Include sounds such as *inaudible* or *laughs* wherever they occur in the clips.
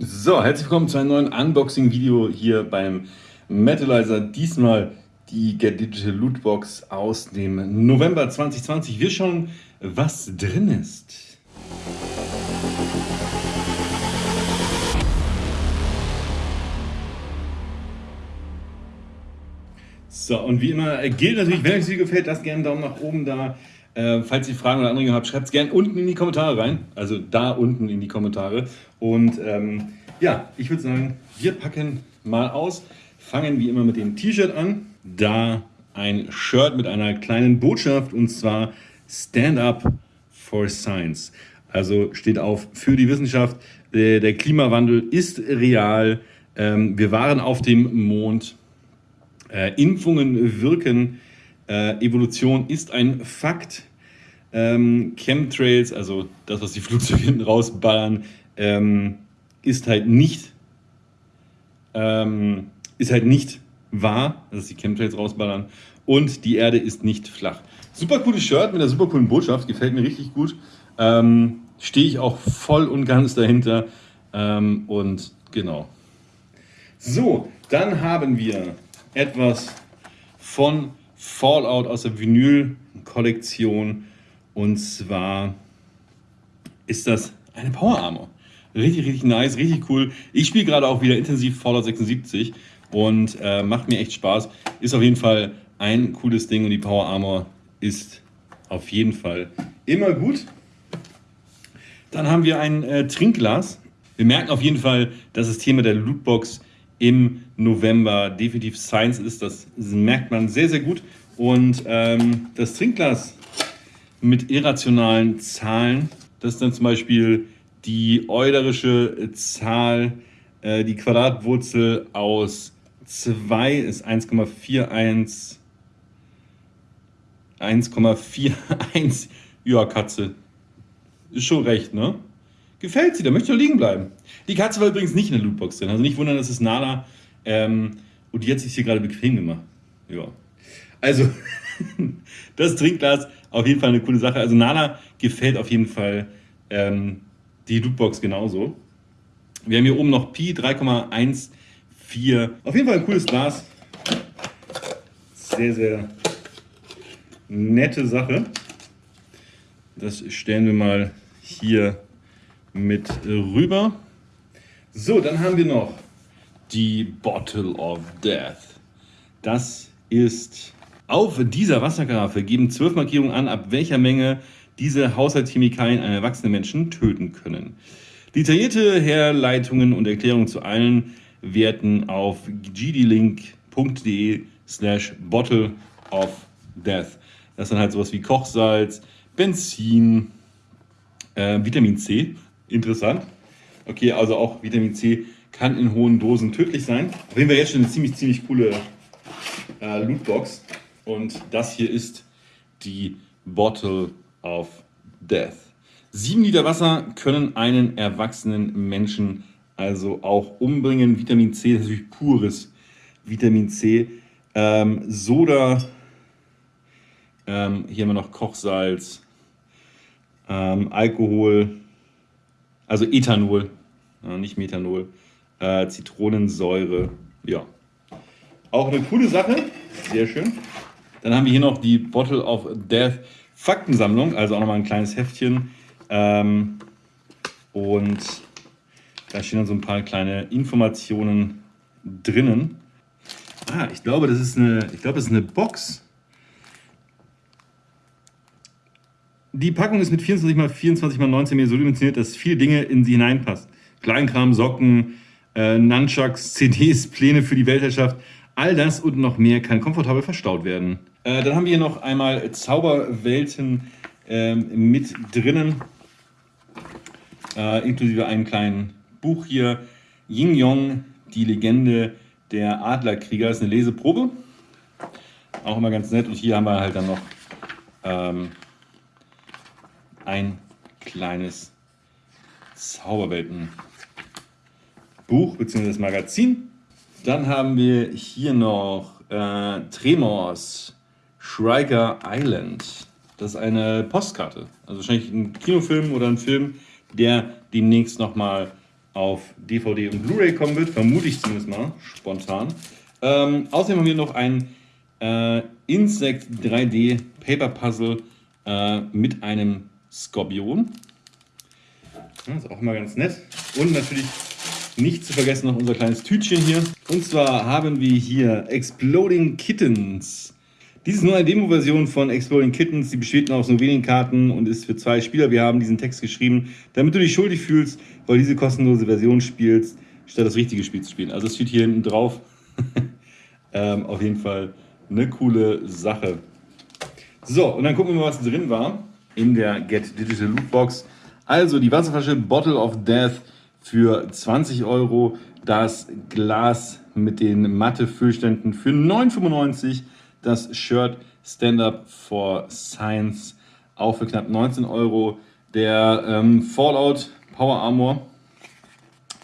So, herzlich willkommen zu einem neuen Unboxing-Video hier beim Metalizer. Diesmal die Get Digital Lootbox aus dem November 2020. Wir schauen, was drin ist. So, und wie immer gilt natürlich, wenn euch das Video gefällt, lasst gerne einen Daumen nach oben da. Äh, falls ihr Fragen oder Anregungen habt, schreibt es gerne unten in die Kommentare rein. Also da unten in die Kommentare. Und ähm, ja, ich würde sagen, wir packen mal aus. Fangen wie immer mit dem T-Shirt an. Da ein Shirt mit einer kleinen Botschaft und zwar Stand Up for Science. Also steht auf für die Wissenschaft. Der Klimawandel ist real. Ähm, wir waren auf dem Mond. Äh, Impfungen wirken. Äh, Evolution ist ein Fakt. Ähm, Chemtrails, also das, was die Flugzeuge *laughs* hinten rausballern, ähm, ist halt nicht ähm, ist halt nicht wahr, dass die Chemtrails rausballern und die Erde ist nicht flach. Super cooles Shirt mit einer super coolen Botschaft, gefällt mir richtig gut. Ähm, Stehe ich auch voll und ganz dahinter ähm, und genau. So, dann haben wir etwas von Fallout aus der Vinyl-Kollektion und zwar ist das eine Power Armor. Richtig, richtig nice, richtig cool. Ich spiele gerade auch wieder intensiv Fallout 76 und äh, macht mir echt Spaß. Ist auf jeden Fall ein cooles Ding und die Power Armor ist auf jeden Fall immer gut. Dann haben wir ein äh, Trinkglas. Wir merken auf jeden Fall, dass das Thema der Lootbox im November definitiv Science ist. Das merkt man sehr, sehr gut. Und ähm, das Trinkglas mit irrationalen Zahlen. Das ist dann zum Beispiel die eulerische Zahl, äh, die Quadratwurzel aus 2 ist 1,41. 1,41. Ja, Katze. Ist schon recht, ne? Gefällt sie, da möchte ich liegen bleiben. Die Katze war übrigens nicht in der Lootbox drin. Also nicht wundern, das ist Nala. Ähm, und die hat sich hier gerade bequem gemacht. Ja. Also, *laughs* das Trinkglas auf jeden Fall eine coole Sache. Also Nala gefällt auf jeden Fall ähm, die Lootbox genauso. Wir haben hier oben noch Pi 3,14. Auf jeden Fall ein cooles Glas. Sehr, sehr nette Sache. Das stellen wir mal hier mit rüber. So, dann haben wir noch die Bottle of Death. Das ist auf dieser Wasserkaraffe geben zwölf Markierungen an, ab welcher Menge diese Haushaltschemikalien einen erwachsenen Menschen töten können. Detaillierte Herleitungen und Erklärungen zu allen Werten auf gdlink.de slash bottle of death. Das dann halt sowas wie Kochsalz, Benzin, äh, Vitamin C. Interessant. Okay, also auch Vitamin C kann in hohen Dosen tödlich sein. Auf jeden Fall jetzt schon eine ziemlich, ziemlich coole äh, Lootbox. Und das hier ist die Bottle of Death. Sieben Liter Wasser können einen erwachsenen Menschen also auch umbringen. Vitamin C, ist natürlich pures Vitamin C. Ähm, Soda, ähm, hier haben wir noch Kochsalz, ähm, Alkohol, also Ethanol, äh, nicht Methanol, äh, Zitronensäure, ja. Auch eine coole Sache, sehr schön. Dann haben wir hier noch die Bottle of Death Faktensammlung, also auch nochmal ein kleines Heftchen. Ähm, und da stehen dann so ein paar kleine Informationen drinnen. Ah, ich glaube, das ist eine, ich glaube, das ist eine Box. Die Packung ist mit 24 x 24 x 19 mm so dimensioniert, dass viele Dinge in sie hineinpasst. Kleinkram, Socken, äh, Nunchucks, *laughs* CDs, Pläne für die Weltherrschaft, All das und noch mehr kann komfortabel verstaut werden. Äh, dann haben wir hier noch einmal Zauberwelten äh, mit drinnen, äh, inklusive einem kleinen Buch hier. Ying Yong, die Legende der Adlerkrieger, das ist eine Leseprobe. Auch immer ganz nett. Und hier haben wir halt dann noch ähm, ein kleines Zauberwelten Buch bzw. Magazin. Dann haben wir hier noch äh, Tremors Schreiger Island. Das ist eine Postkarte. Also wahrscheinlich ein Kinofilm oder ein Film, der demnächst nochmal auf DVD und Blu-ray kommen wird, vermute ich zumindest mal, spontan. Ähm, außerdem haben wir noch ein äh, Insect 3D Paper Puzzle äh, mit einem Skorpion. Das ist auch immer ganz nett. Und natürlich nicht zu vergessen noch unser kleines Tütchen hier. Und zwar haben wir hier Exploding Kittens. Dies ist nur eine Demo-Version von Exploding Kittens. Die besteht nur aus nur wenigen Karten und ist für zwei Spieler. Wir haben diesen Text geschrieben, damit du dich schuldig fühlst, weil diese kostenlose Version spielst, statt das richtige Spiel zu spielen. Also es steht hier hinten drauf. *laughs* ähm, auf jeden Fall eine coole Sache. So, und dann gucken wir mal, was drin war in der Get Digital Loot Box. Also die Wasserflasche Bottle of Death für 20 Euro, das Glas mit den Matte-Füllständen für 9,95 das Shirt Stand Up for Science auch für knapp 19 Euro, der ähm, Fallout Power Armor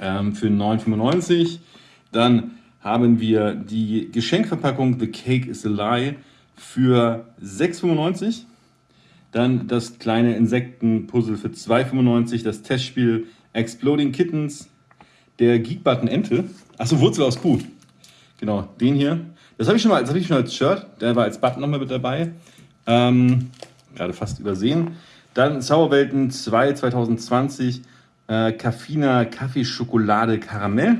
ähm, für 9,95 dann haben wir die Geschenkverpackung The Cake is a Lie für 6,95 dann das kleine Insektenpuzzle für 2,95. Das Testspiel Exploding Kittens. Der Geekbutton Ente. Achso, Wurzel aus Kuh. Genau, den hier. Das habe ich, schon ich schon als Shirt. Der war als Button nochmal mit dabei. Ähm, gerade fast übersehen. Dann Zauberwelten 2 2020. Äh, Caffina Kaffee Schokolade Karamell.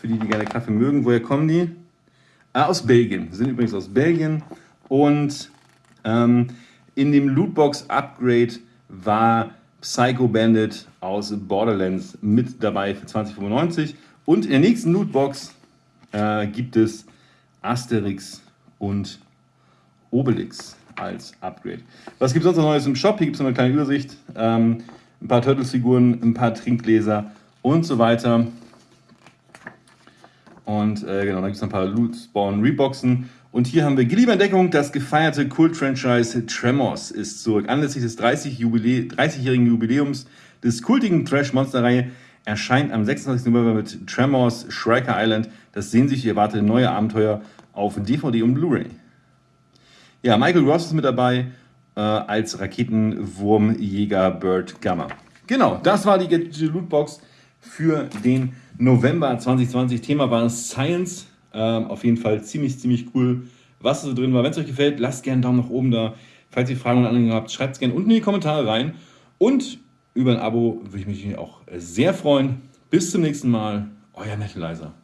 Für die, die gerne Kaffee mögen. Woher kommen die? Ah, aus Belgien. sind übrigens aus Belgien. Und ähm, in dem Lootbox Upgrade war Psycho Bandit aus Borderlands mit dabei für 2095. Und in der nächsten Lootbox äh, gibt es Asterix und Obelix als Upgrade. Was gibt es sonst noch Neues im Shop? Hier gibt es noch eine kleine Übersicht. Ähm, ein paar Turtles-Figuren, ein paar Trinkgläser und so weiter. Und äh, genau, dann gibt es noch ein paar Loot Spawn Reboxen und hier haben wir Geliebe Entdeckung, das gefeierte Kult-Franchise Tremors ist zurück. Anlässlich des 30-jährigen 30 Jubiläums des kultigen Trash-Monster-Reihe erscheint am 26. November mit Tremors Shrieker Island das sehnsüchtig erwartete neue Abenteuer auf DVD und Blu-ray. Ja, Michael Ross ist mit dabei äh, als Raketenwurmjäger Bird Gamma. Genau, das war die Get Lootbox für den November 2020. Thema war Science. Ähm, auf jeden Fall ziemlich, ziemlich cool, was so drin war. Wenn es euch gefällt, lasst gerne einen Daumen nach oben da. Falls ihr Fragen und Anregungen habt, schreibt es gerne unten in die Kommentare rein. Und über ein Abo würde ich mich auch sehr freuen. Bis zum nächsten Mal, euer Metalizer.